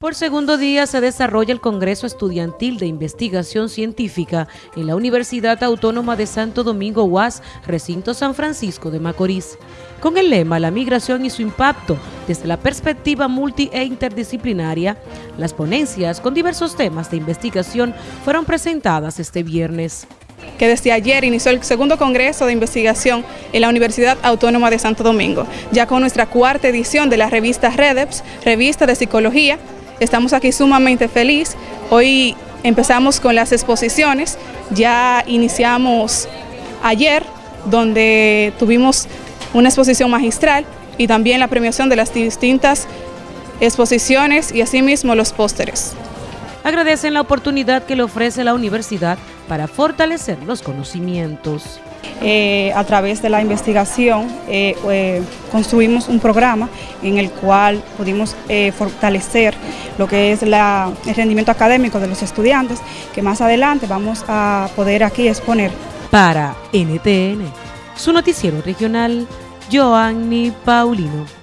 Por segundo día se desarrolla el Congreso Estudiantil de Investigación Científica en la Universidad Autónoma de Santo Domingo UAS, recinto San Francisco de Macorís, con el lema La migración y su impacto desde la perspectiva multi e interdisciplinaria. Las ponencias con diversos temas de investigación fueron presentadas este viernes que desde ayer inició el segundo Congreso de Investigación en la Universidad Autónoma de Santo Domingo, ya con nuestra cuarta edición de la revista REDEPS, revista de psicología, Estamos aquí sumamente felices. Hoy empezamos con las exposiciones, ya iniciamos ayer, donde tuvimos una exposición magistral y también la premiación de las distintas exposiciones y asimismo los pósteres. Agradecen la oportunidad que le ofrece la universidad para fortalecer los conocimientos. Eh, a través de la investigación eh, eh, construimos un programa en el cual pudimos fortalecer lo que es el rendimiento académico de los estudiantes, que más adelante vamos a poder aquí exponer. Para NTN, su noticiero regional, Joanny Paulino.